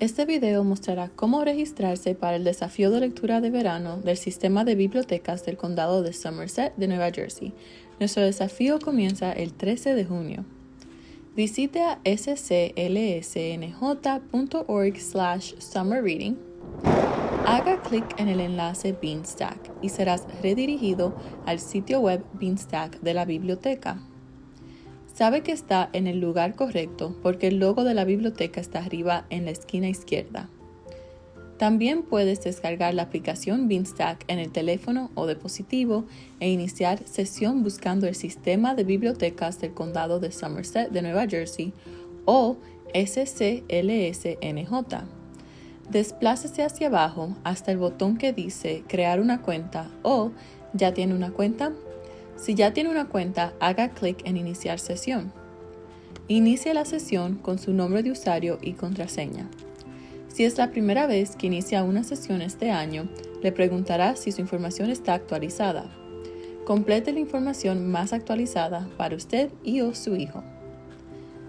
Este video mostrará cómo registrarse para el desafío de lectura de verano del sistema de bibliotecas del condado de Somerset de Nueva Jersey. Nuestro desafío comienza el 13 de junio. Visite a sclsnj.org slash summerreading. Haga clic en el enlace Beanstack y serás redirigido al sitio web Beanstack de la biblioteca. Sabe que está en el lugar correcto porque el logo de la biblioteca está arriba en la esquina izquierda. También puedes descargar la aplicación Beanstack en el teléfono o dispositivo e iniciar sesión buscando el sistema de bibliotecas del condado de Somerset de Nueva Jersey o SCLSNJ. Desplácese hacia abajo hasta el botón que dice Crear una cuenta o ¿Ya tiene una cuenta? Si ya tiene una cuenta, haga clic en Iniciar sesión. Inicie la sesión con su nombre de usuario y contraseña. Si es la primera vez que inicia una sesión este año, le preguntará si su información está actualizada. Complete la información más actualizada para usted y o su hijo.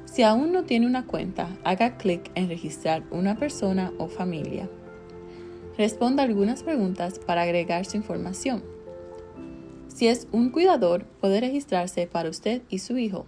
Si aún no tiene una cuenta, haga clic en registrar una persona o familia. Responda algunas preguntas para agregar su información. Si es un cuidador, puede registrarse para usted y su hijo.